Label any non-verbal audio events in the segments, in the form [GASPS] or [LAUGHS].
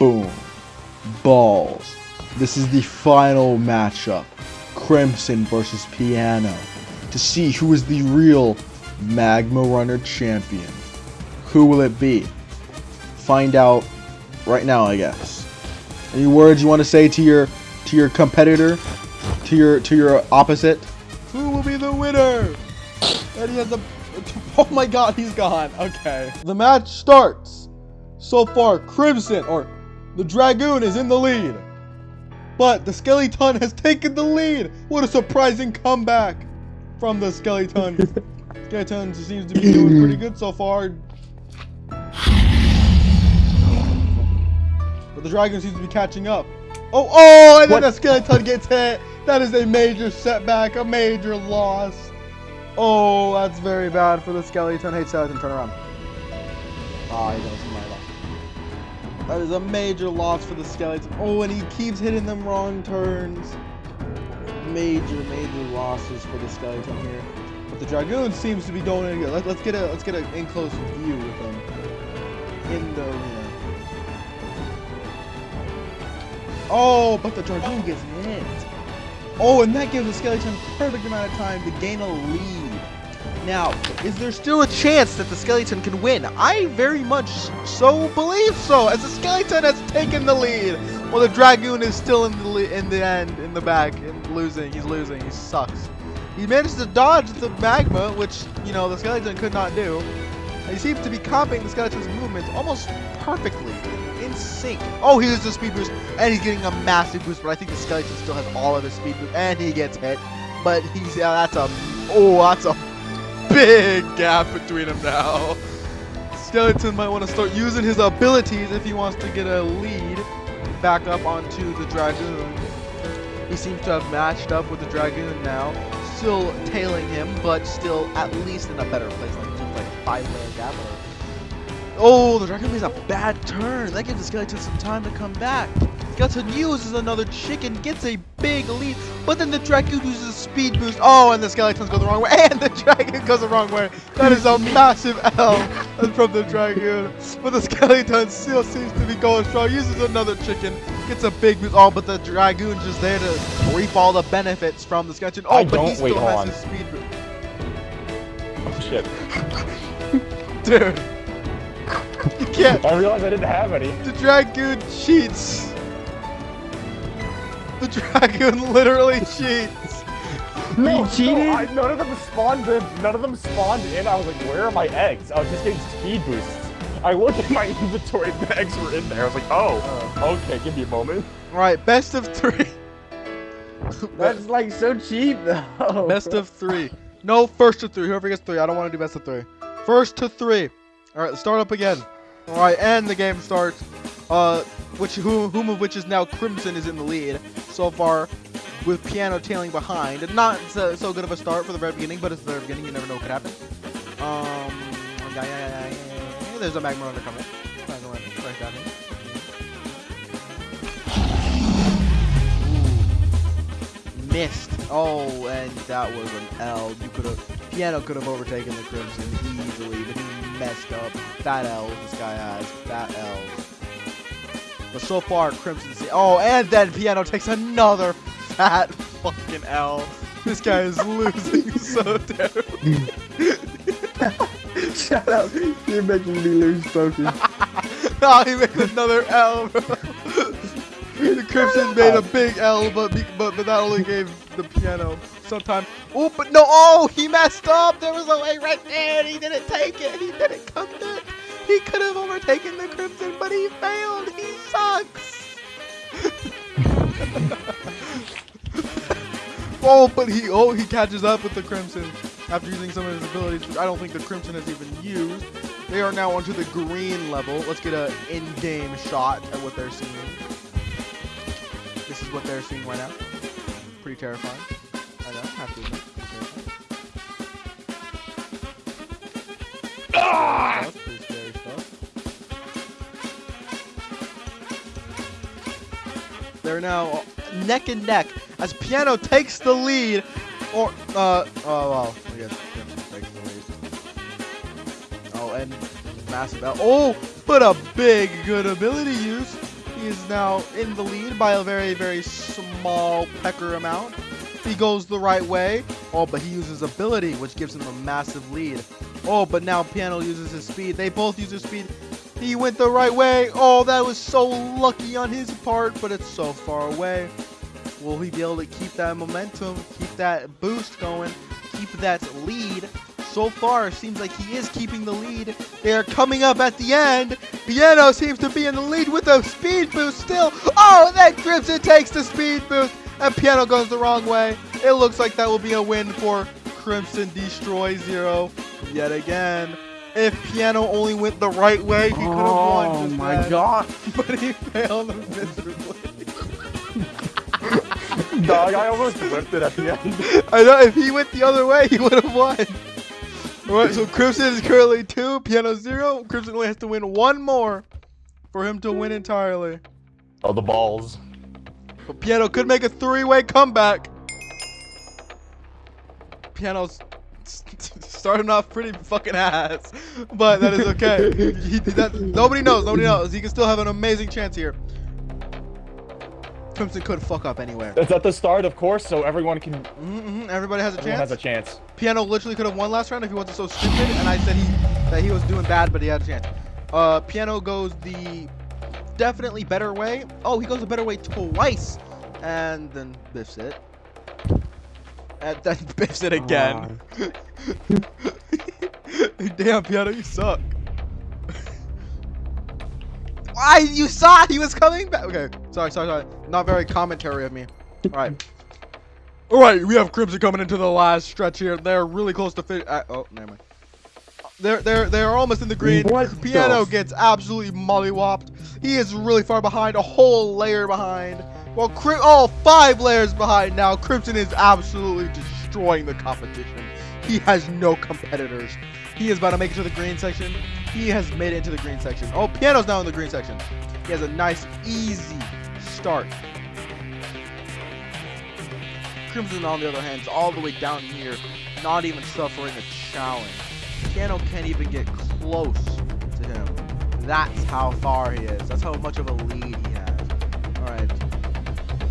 Boom. Balls. This is the final matchup. Crimson versus Piano. To see who is the real Magma Runner champion. Who will it be? Find out right now, I guess. Any words you want to say to your to your competitor? To your to your opposite? Who will be the winner? And he has a [LAUGHS] Oh my god, he's gone. Okay. The match starts. So far, Crimson or the Dragoon is in the lead. But the Skeleton has taken the lead. What a surprising comeback from the Skeleton. [LAUGHS] Skeleton seems to be doing pretty good so far. But the Dragon seems to be catching up. Oh, oh, and then the Skeleton gets hit. That is a major setback, a major loss. Oh, that's very bad for the Skeleton. Hey, Skeleton, turn around. Ah, oh, he loss. That is a major loss for the Skeletons. Oh, and he keeps hitting them wrong turns. Major, major losses for the Skeleton here. But the Dragoon seems to be going in. Let, us get a let's get an in close view with them in the arena. Oh, but the Dragoon gets hit. Oh, and that gives the Skeleton perfect amount of time to gain a lead. Now, is there still a chance that the Skeleton can win? I very much so believe so, as the Skeleton has taken the lead, while the Dragoon is still in the in the end, in the back, and losing. He's losing. He sucks. He managed to dodge the magma, which, you know, the Skeleton could not do. He seems to be copying the Skeleton's movements almost perfectly in sync. Oh, he uses a speed boost, and he's getting a massive boost, but I think the Skeleton still has all of his speed boost, and he gets hit. But he's, yeah, that's a, oh, that's a big gap between them now. Skeleton might want to start using his abilities if he wants to get a lead back up onto the Dragoon. He seems to have matched up with the Dragoon now, still tailing him, but still at least in a better place, like just like five layer gap Oh, the Dragoon makes a bad turn. That gives the skeleton some time to come back. Skeleton uses another chicken, gets a big lead, but then the dragon uses a speed boost. Oh, and the skeletons go the wrong way, [LAUGHS] and the dragon goes the wrong way. That is a massive L from the dragon. But the skeleton still seems to be going strong. Uses another chicken, gets a big boost. Oh, but the dragoon's just there to reap all the benefits from the skeleton. Oh, I but he still has on. his speed boost. Oh shit. Dude. [LAUGHS] You can't. I realized I didn't have any. The Dragoon cheats. The dragon [LAUGHS] literally cheats. No, he cheated? No, I, none of them spawned in. None of them spawned in. I was like, where are my eggs? I was just getting speed boosts. I looked at my [LAUGHS] inventory, and the eggs were in there. I was like, oh, uh, okay, give me a moment. All right, best of three. [LAUGHS] That's like so cheap though. Best of three. No, first to three. Whoever gets three. I don't want to do best of three. First to three. All right, let's start up again. All right, and the game starts. Uh, which whom, whom of which is now Crimson is in the lead so far, with Piano tailing behind. Not so, so good of a start for the very beginning, but it's the very beginning. You never know what could happen. Um, yeah, yeah, yeah, there's a magma runner coming. Right down here. missed. Oh, and that was an L. You could have, Piano could have overtaken the Crimson easily, but he messed up. Fat L's this guy has. Fat L's. But so far, Crimson. Oh, and then Piano takes another fat fucking L. This guy is losing [LAUGHS] so terribly. Shut up. You're making me lose focus. [LAUGHS] oh, he made another L, bro. [LAUGHS] the Crimson made a big L, but, but but that only gave the piano some time. Oh, but no! Oh, he messed up. There was a way right there. He didn't take it. He didn't come back. He could have overtaken the Crimson, but he failed. He sucks. [LAUGHS] oh, but he oh he catches up with the Crimson after using some of his abilities, which I don't think the Crimson has even used. They are now onto the green level. Let's get an in-game shot at what they're seeing. This is what they're seeing right now. Pretty terrifying. I know, have to admit. They're now neck and neck as Piano takes the lead. Or, uh, oh, well, I guess takes the lead. Oh, and massive out. Oh, but a big, good ability use. He is now in the lead by a very, very small pecker amount. He goes the right way. Oh, but he uses ability, which gives him a massive lead. Oh, but now Piano uses his speed. They both use their speed. He went the right way. Oh, that was so lucky on his part, but it's so far away. Will he be able to keep that momentum, keep that boost going, keep that lead? So far, it seems like he is keeping the lead. They are coming up at the end. Piano seems to be in the lead with a speed boost still. Oh, that Crimson takes the speed boost, and Piano goes the wrong way. It looks like that will be a win for Crimson Destroy Zero yet again. If Piano only went the right way, he could have won. Oh my then. god. [LAUGHS] But he failed miserably. [LAUGHS] Dog, I almost whipped it at the end. [LAUGHS] I know if he went the other way, he would have won. Alright, so Crimson is currently two, Piano zero. Crimson only has to win one more for him to win entirely. Oh, the balls. But Piano could make a three-way comeback. Piano's starting off pretty fucking ass, but that is okay. He, that, nobody knows. Nobody knows. He can still have an amazing chance here. Crimson could fuck up anywhere. It's at the start, of course, so everyone can. Mm-hmm, everybody has a Everyone chance. has a chance. Piano literally could have won last round if he wasn't so stupid, and I said he that he was doing bad, but he had a chance. Uh, Piano goes the definitely better way. Oh, he goes a better way twice, and then biffs it. And then [LAUGHS] biffs it again. [LAUGHS] [LAUGHS] Damn, Piano, you suck. [LAUGHS] Why you saw he was coming back? Okay, sorry, sorry, sorry. Not very commentary of me. All right. [LAUGHS] All right, we have Crimson coming into the last stretch here. They're really close to fit. Uh, oh, never mind. They're they're they're almost in the green. What Piano the- gets absolutely mollywopped. He is really far behind, a whole layer behind. Well, Cri- all five layers behind now. Crimson is absolutely destroying the competition. He has no competitors. He is about to make it to the green section. He has made it into the green section. Oh, Piano's now in the green section. He has a nice, easy start. Crimson, on the other hand, is all the way down here, not even suffering a challenge. Piano can't even get close to him. That's how far he is. That's how much of a lead he has. All right.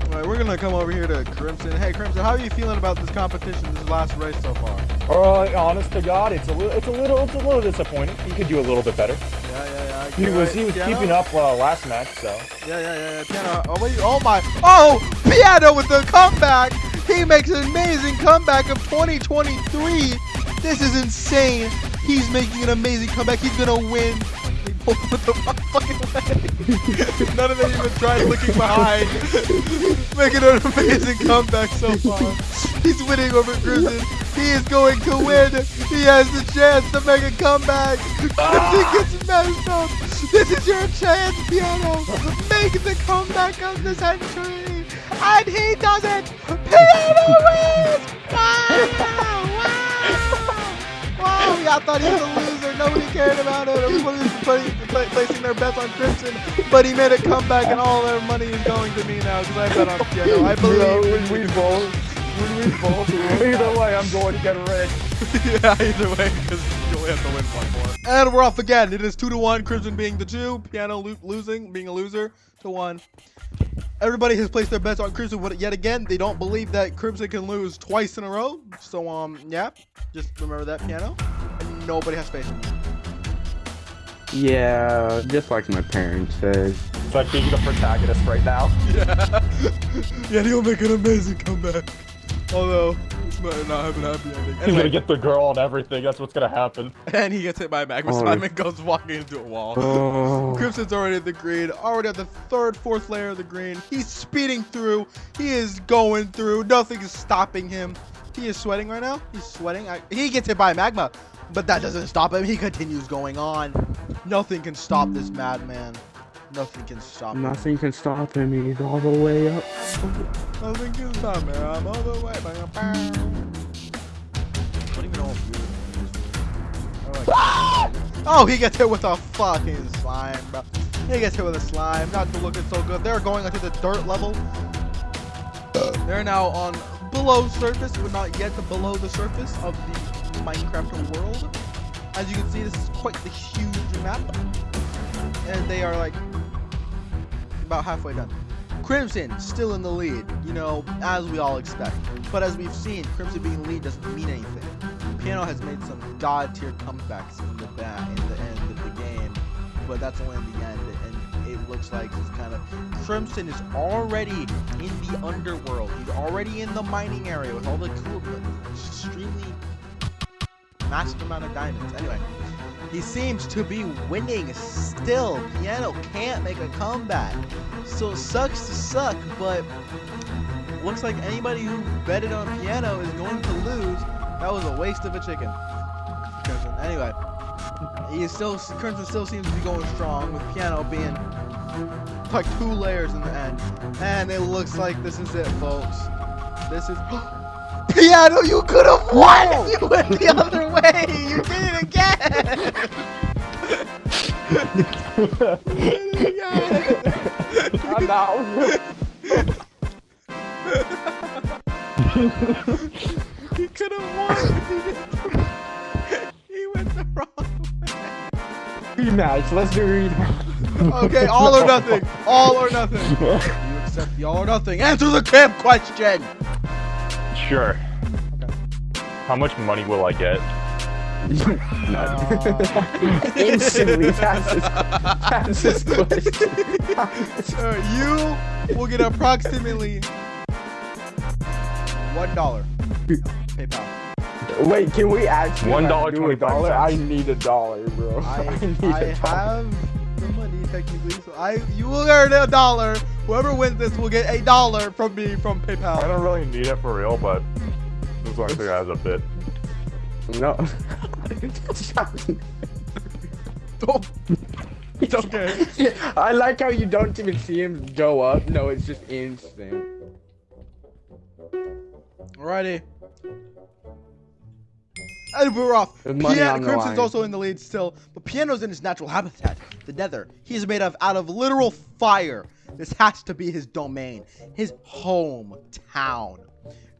All right, we're gonna come over here to Crimson. Hey, Crimson, how are you feeling about this competition, this last race so far? Uh, honest to God, it's a little, it's a little, it's a little disappointing. He could do a little bit better. Yeah, yeah, yeah. He was, he was Piano? keeping up uh, last match, so. Yeah, yeah, yeah, yeah. Piano. Oh, wait. Oh, my. Oh, Piano with the comeback. He makes an amazing comeback of 2023. This is insane. He's making an amazing comeback. He's going to win. The fucking way. None of them even tried looking behind. [LAUGHS] making an amazing comeback so far. He's winning over Crimson. He is going to win. He has the chance to make a comeback. Ah! Crimson gets messed up. This is your chance, Piano. Make the comeback of the century. And he does it. Piano wins. Ah, wow. Wow. Wow. Y'all thought he was a loser. Nobody cared about it. Everybody was putting, pla- placing their bets on Crimson. But he made a comeback, and all their money is going to me now because I bet on Piano. I Bro, believe. when we both, when we both, [LAUGHS] either way, I'm going to get rigged. [LAUGHS] yeah, either way, because you only have to win one more. And we're off again. It is two to one. Crimson being the two, Piano lo- losing, being a loser to one. Everybody has placed their bets on Crimson, but yet again, they don't believe that Crimson can lose twice in a row. So, um, yeah, just remember that, Piano. And nobody has faith in you. Yeah, just like my parents said. It's like being the protagonist right now. Yeah, [LAUGHS] yeah, he'll make an amazing comeback. Although, it's might not have an happy ending. He's gonna get the girl and everything. That's what's gonna happen. and he gets hit by a magma Oh. slime and goes walking into a wall. Oh. [LAUGHS] Crimson's already at the green, already at the third, fourth layer of the green. He's speeding through. He is going through. Nothing is stopping him. He is sweating right now. He's sweating. I, he gets hit by magma, but that doesn't stop him. He continues going on. Nothing can stop this madman. Nothing can stop him. Nothing can stop him. He's all the way up. Nothing can stop me. I'm all the way. Bang, bang. Don't even know if you- I like- Oh, he gets hit with a fucking slime, bro. He gets hit with a slime. Not to looking so good. They're going onto the dirt level. They're now on below surface, but not yet below the surface of the Minecraft world. As you can see, this is quite the huge map. And they are like about halfway done. Crimson still in the lead, you know, as we all expect. But as we've seen, Crimson being lead doesn't mean anything. Piano has made some god tier comebacks in the back in the end of the game, but that's only in the end, and it looks like it's kind of Crimson is already in the underworld. He's already in the mining area with all the cool, massive amount of diamonds. Anyway, he seems to be winning still. Piano can't make a comeback. So it sucks to suck, but looks like anybody who betted on Piano is going to lose. That was a waste of a chicken. Anyway, he is still Crimson still seems to be going strong with Piano being like two layers in the end. And it looks like this is it, folks. This is [GASPS] oh, Piano, you could have won if you went the other way. You did it again. You did it again. I'm out. he could have won. if He, didn't- he went the wrong way. Rematch. Let's do rematch. Okay, all or nothing. All or nothing. [LAUGHS] You accept the all or nothing. Answer the camp question. Sure. How much money will I get? [LAUGHS] [LAUGHS] Instantly passes, passes question. [LAUGHS] Uh, you will get approximately one dollar. PayPal. Wait, can we actually One like, do a 25 dollar? I need a dollar, bro. I, need I a dollar. have the money technically, so I you will earn a dollar. Whoever wins this will get a dollar from me from PayPal. I don't really need it for real, but this one thing has a bit. No. [LAUGHS] Oh, it's okay. [LAUGHS] I like how you don't even see him go up. No, it's just instant. Alrighty. And we're off. Piano, Crimson's also in the lead still, but Piano's in his natural habitat, the Nether. He's made of out of literal fire. This has to be his domain, his hometown.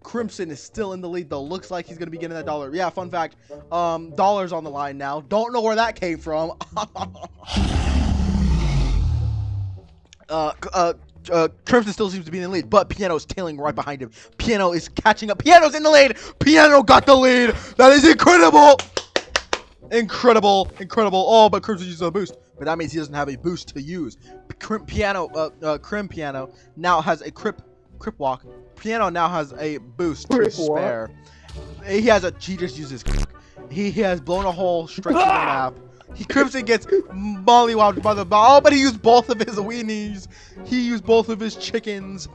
Crimson is still in the lead though. Looks like he's gonna be getting that dollar. Yeah, fun fact. Um, dollars on the line now. Don't know where that came from. [LAUGHS] uh, uh, uh, Crimson still seems to be in the lead, but Piano's tailing right behind him. Piano is catching up. Piano's in the lead. Piano got the lead. That is incredible. Incredible, incredible. Oh, but Crimson uses a boost, but that means he doesn't have a boost to use. Crim Piano, uh, uh, Crim Piano now has a Crip, Crip Walk. Piano now has a boost to Crip walk? spare. He has a. He just uses. He, he has blown a hole straight through the map. He Crimson gets mollywopped by the ball, but he used both of his weenies. He used both of his chickens,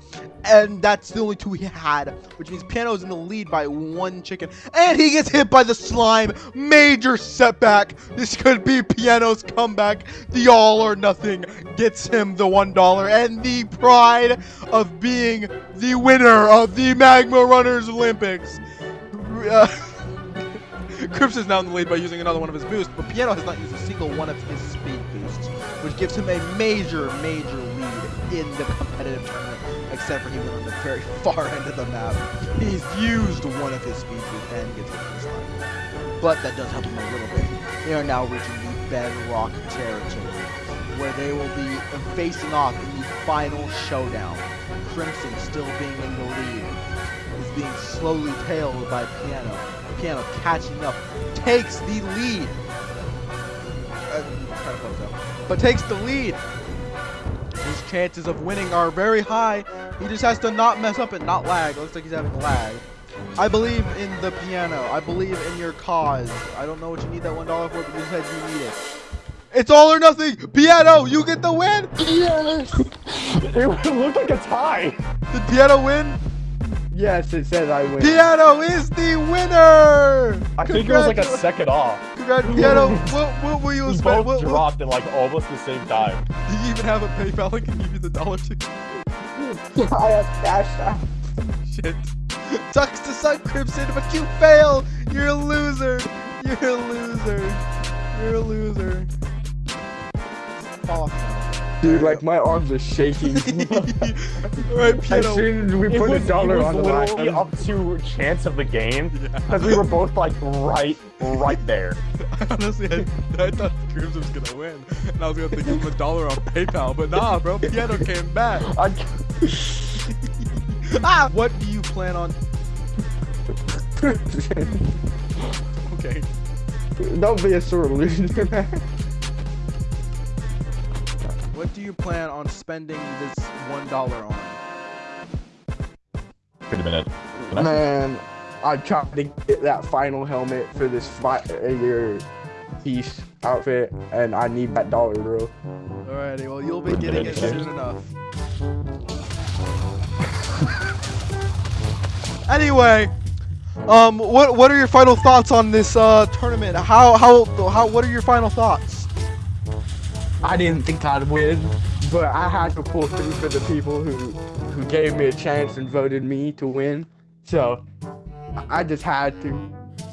and that's the only two he had, which means Piano's in the lead by one chicken. And he gets hit by the slime. Major setback. This could be Piano's comeback. The all or nothing gets him the one dollar and the pride of being the winner of the Magma Runners Olympics. Uh, [LAUGHS] Crips is now in the lead by using another one of his boosts, but Piano has not used a single one of his speed boosts, which gives him a major, major lead in the competitive tournament, except for he went on the very [LAUGHS] far end of the map. He's used one of his speed boosts and gets hit with the slime. But that does help him a little bit. They are now reaching the bedrock territory, where they will be facing off in the final showdown. Crimson still being in the lead is being slowly tailed by Piano. Piano catching up, takes the lead. Uh, kind of though. But takes the lead. His chances of winning are very high. He just has to not mess up and not lag. Looks like he's having lag. I believe in the piano. I believe in your cause. I don't know what you need that one dollar for, but you said you need it. It's all or nothing. Piano, you get the win. Yes. [LAUGHS] It looked like a tie. Did Piano win? Yes, it says I win. Piano is the winner. I think it was like a second off. Congrats, Piano. what, what will you We spend? both What, what, dropped at like almost the same time. do you even have a PayPal I can give you the dollar to? I have cash out. Shit. Sucks to suck, Crimson, but you fail. You're a loser. You're a loser. You're a loser. Fall off now. Dude, like my arms are shaking. [LAUGHS] Alright, as piano. soon as we It put was, a dollar it was on the literally line. up to chance of the game Yeah. because we were both like right, right there. [LAUGHS] Honestly, I, I thought Crimson was gonna win, and I was gonna give him a dollar on PayPal, but nah, bro, [LAUGHS] Piano came back. I, ah! What do you plan on? Okay. Don't be a sore loser, man. What do you plan on spending this one dollar on? Wait a minute. Can I- Man, I tried to get that final helmet for this fire piece outfit, and I need that dollar, bro. Alrighty, well you'll be getting it soon enough. anyway, um, what what are your final thoughts on this uh tournament? How how how what are your final thoughts? I didn't think I'd win, but I had to pull through for the people who who gave me a chance and voted me to win. So I just had to.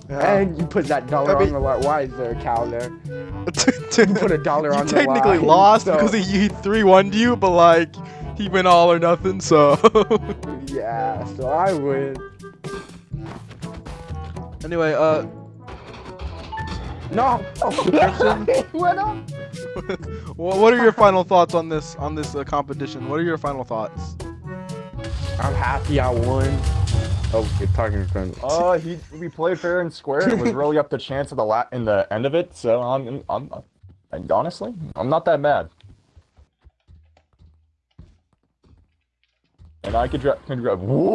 And you put that dollar I mean- on the line. Why is there a cow there? [LAUGHS] you put a dollar on the line. technically lost so- because he, he three one you, but like he went all or nothing. So [LAUGHS] Yeah, so I win. anyway, uh, No. [LAUGHS] What up? [LAUGHS] wha- what are your final thoughts on this on this uh, competition? What are your final thoughts? I'm happy I won. Oh, you're talking from. Uh, he we played fair and square. It was really up to chance at the la in the end of it. So I'm, I'm, I'm honestly, I'm not that mad. And I could drive. Could drive. Whoa!